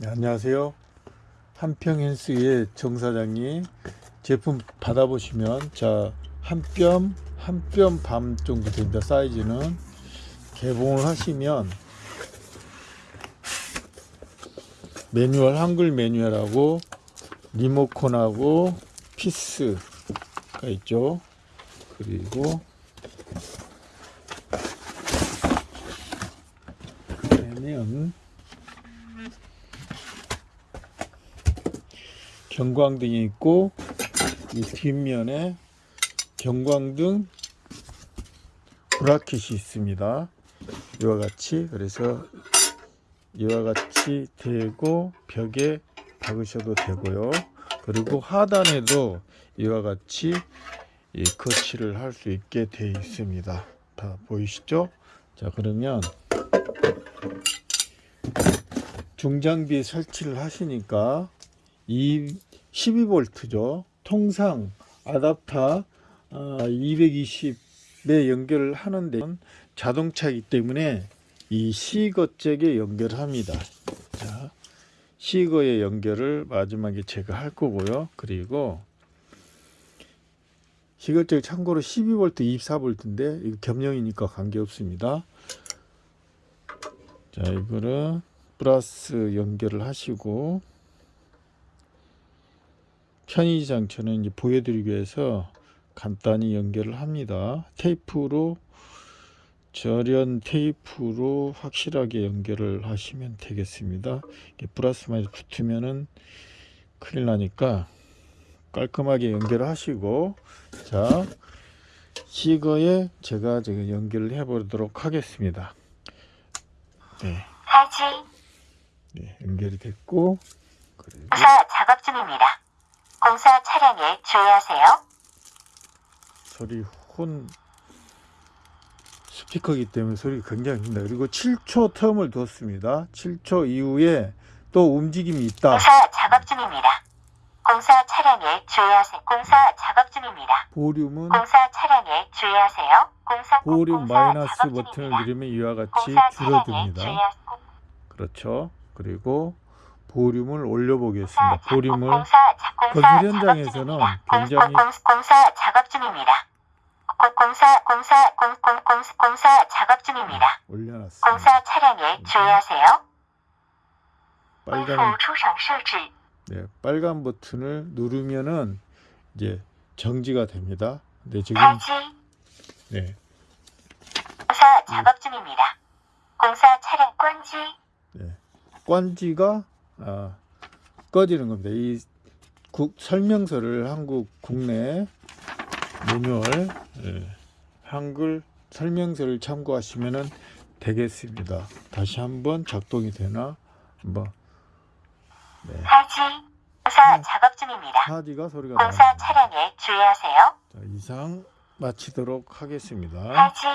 네, 안녕하세요. 한평hen스의 정 사장님 제품 받아보시면 자 한 뼘 한 뼘 반 정도 됩니다. 사이즈는 개봉을 하시면 매뉴얼 한글 매뉴얼하고 리모컨하고 피스가 있죠. 그리고 빼면 경광등이 있고 이 뒷면에 경광등 브라켓이 있습니다. 이와 같이 그래서 이와 같이 대고 벽에 박으셔도 되고요. 그리고 하단에도 이와 같이 이 거치를 할 수 있게 되어 있습니다. 다 보이시죠? 자 그러면 중장비 설치를 하시니까 이 12V죠. 통상 아답터 220에 연결을 하는데 자동차이기 때문에 이 시거잭에 연결합니다. 자, 시거에 연결을 마지막에 제가 할 거고요. 그리고 시거잭 참고로 12V, 24V인데 이거 겸용이니까 관계없습니다. 자, 이거를 플러스 연결을 하시고 편의 장치는 이제 보여드리기 위해서 간단히 연결을 합니다. 테이프로 절연 테이프로 확실하게 연결을 하시면 되겠습니다. 이게 플러스만 붙으면은 큰일 나니까 깔끔하게 연결을 하시고 자 시거에 제가 지금 연결을 해 보도록 하겠습니다. 네, 네 연결이 됐고 그리고 작업 중입니다. 차량에 주의하세요. 소리 혼 스피커이기 때문에 소리가 굉장히 큽니다. 그리고 7초 텀을 뒀습니다. 7초 이후에 또 움직임이 있다. 공사 작업 중입니다. 공사 차량에 주의하세요. 공사 작업 중입니다. 보륨은 공사 차량에 주의하세요. 공사 보륨 마이너스 버튼을. 누르면 이와 같이 줄어듭니다. 그렇죠. 그리고 보륨을 올려보겠습니다. 보륨을 공사 거기 현장에서는 그 굉장히 공사 작업 중입니다. 공사 공사 공, 공, 공사 작업 중입니다. 아, 올려놨어. 공사 차량에 주의하세요. 빨간 네, 빨간 버튼을 누르면은 이제 정지가 됩니다. 근데 지금 정지. 네. 공사 작업 중입니다. 공사 차량 꽝지. 네. 꽝지가 아, 꺼지는 겁니다. 이 국, 설명서를 한국 국내 매뉴얼 예, 한글 설명서를 참고하시면 되겠습니다. 다시 한번 작동이 되나 한번 네. 탈지 공사 작업 중입니다. 하디가 소리가 공사 나옵니다. 차량에 주의하세요. 자, 이상 마치도록 하겠습니다. 탈지